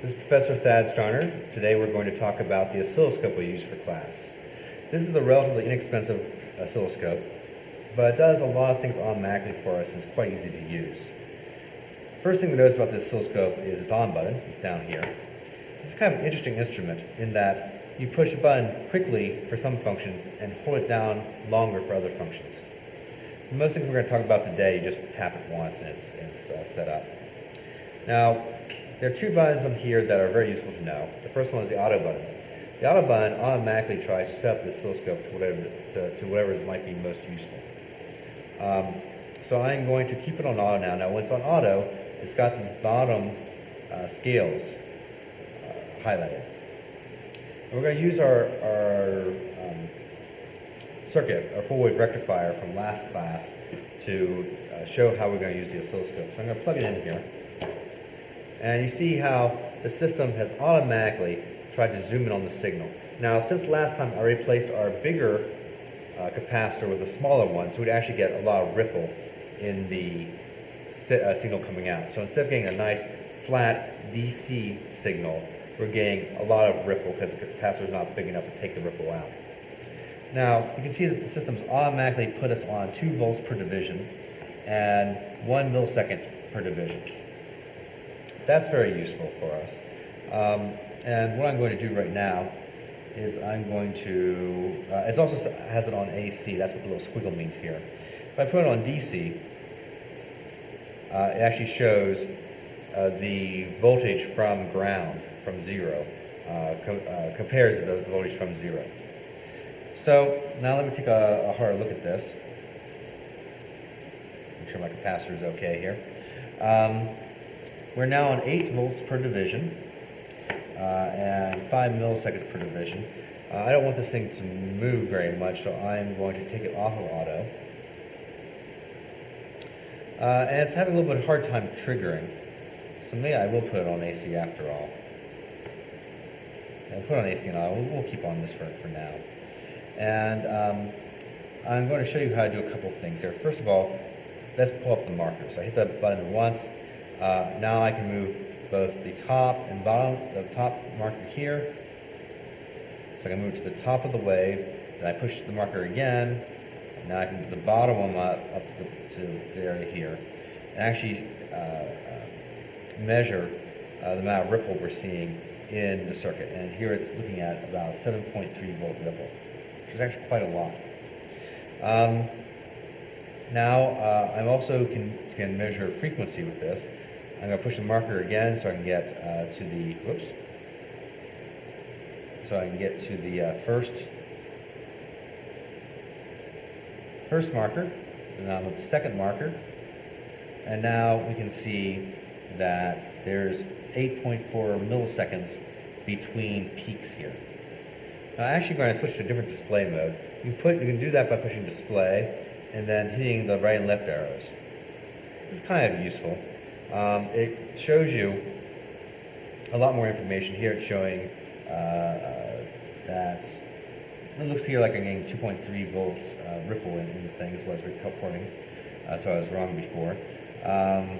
This is Professor Thad Strauner. Today we're going to talk about the oscilloscope we use for class. This is a relatively inexpensive oscilloscope, but it does a lot of things automatically for us and it's quite easy to use. First thing we notice about the oscilloscope is its on button. It's down here. This is kind of an interesting instrument in that you push a button quickly for some functions and hold it down longer for other functions. Most things we're going to talk about today, you just tap it once and it's, it's uh, set up. Now, there are two buttons on here that are very useful to know. The first one is the auto button. The auto button automatically tries to set up the oscilloscope to whatever, to, to whatever might be most useful. Um, so I'm going to keep it on auto now. Now when it's on auto, it's got these bottom uh, scales uh, highlighted. And we're going to use our, our um, circuit, our full wave rectifier from last class to uh, show how we're going to use the oscilloscope. So I'm going to plug it in here. And you see how the system has automatically tried to zoom in on the signal. Now, since last time I replaced our bigger uh, capacitor with a smaller one, so we'd actually get a lot of ripple in the si uh, signal coming out. So instead of getting a nice flat DC signal, we're getting a lot of ripple because the capacitor is not big enough to take the ripple out. Now, you can see that the system's automatically put us on 2 volts per division and 1 millisecond per division. That's very useful for us. Um, and what I'm going to do right now is I'm going to, uh, it also has it on AC, that's what the little squiggle means here. If I put it on DC, uh, it actually shows uh, the voltage from ground, from zero, uh, uh, compares the, the, voltage from zero. So now let me take a, a harder look at this. Make sure my capacitor is okay here. Um, we're now on 8 volts per division uh, and 5 milliseconds per division. Uh, I don't want this thing to move very much, so I'm going to take it off of auto. Uh, and it's having a little bit of hard time triggering. So maybe I will put it on AC after all. I'll put on AC and We'll, we'll, keep on this for, for now. And um, I'm going to show you how to do a couple things here. First of all, let's pull up the marker. So I hit the button once, uh, now I can move both the top and bottom, the top marker here. So I can move to the top of the wave, then I push the marker again, and now I can move the bottom one up, up to, the, to the area here, and actually uh, uh, measure uh, the amount of ripple we're seeing in the circuit. And here it's looking at about 7.3 volt ripple, which is actually quite a lot. Um, now, uh, I also can, can measure frequency with this. I'm going to push the marker again so I can get uh, to the, whoops, so I can get to the uh, first, first marker, and now with the second marker, and now we can see that there's 8.4 milliseconds between peaks here. Now I'm actually going to switch to a different display mode. You, put, you can do that by pushing display and then hitting the right and left arrows. Is kind of useful. Um, it shows you a lot more information. Here it's showing uh, uh, that it looks here like I'm getting 2.3 volts uh, ripple in, in, the things was reporting, uh, so I was wrong before. Um,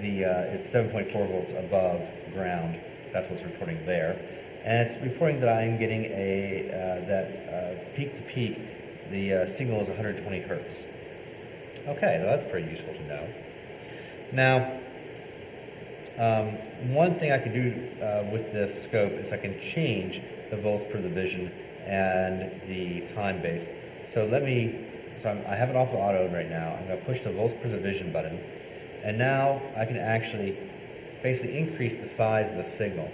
the uh, it's 7.4 volts above ground. That's what's reporting there, and it's reporting that I'm getting a uh, that peak to peak the signal is 120 hertz. Okay, well, that's pretty useful to know. Now, um, one thing I can do uh, with this scope is I can change the volts per division and the time base. So let me, so I'm, i have it off of auto right now. I'm going to push the volts per division button. And now I can actually basically increase the size of the signal,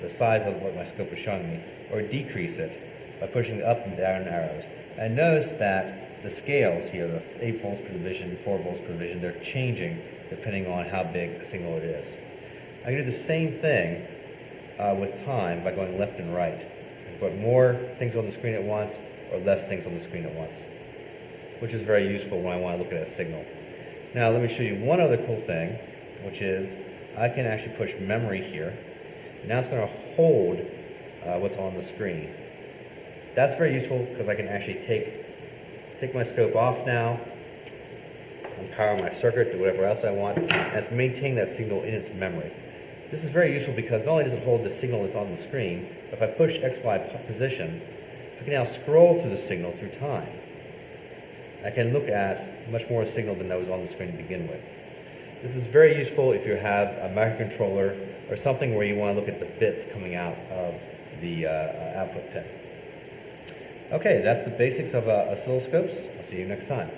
the size of what my scope is showing me, or decrease it by pushing the up and down arrows. And notice that the scales here, the 8 volts per division, 4 volts per division, they're changing depending on how big the signal it is. I can do the same thing uh, with time by going left and right. Can put more things on the screen at once or less things on the screen at once, which is very useful when I want to look at a signal. Now let me show you one other cool thing, which is I can actually push memory here. Now it's going to hold uh, what's on the screen. That's very useful because I can actually take, take my scope off now, and power my circuit, do whatever else I want, and it's maintaining that signal in its memory. This is very useful because not only does it hold the signal that's on the screen, if I push XY position, I can now scroll through the signal through time. I can look at much more signal than that was on the screen to begin with. This is very useful if you have a microcontroller or something where you want to look at the bits coming out of the uh, output pin. Okay, that's the basics of uh, oscilloscopes. I'll see you next time.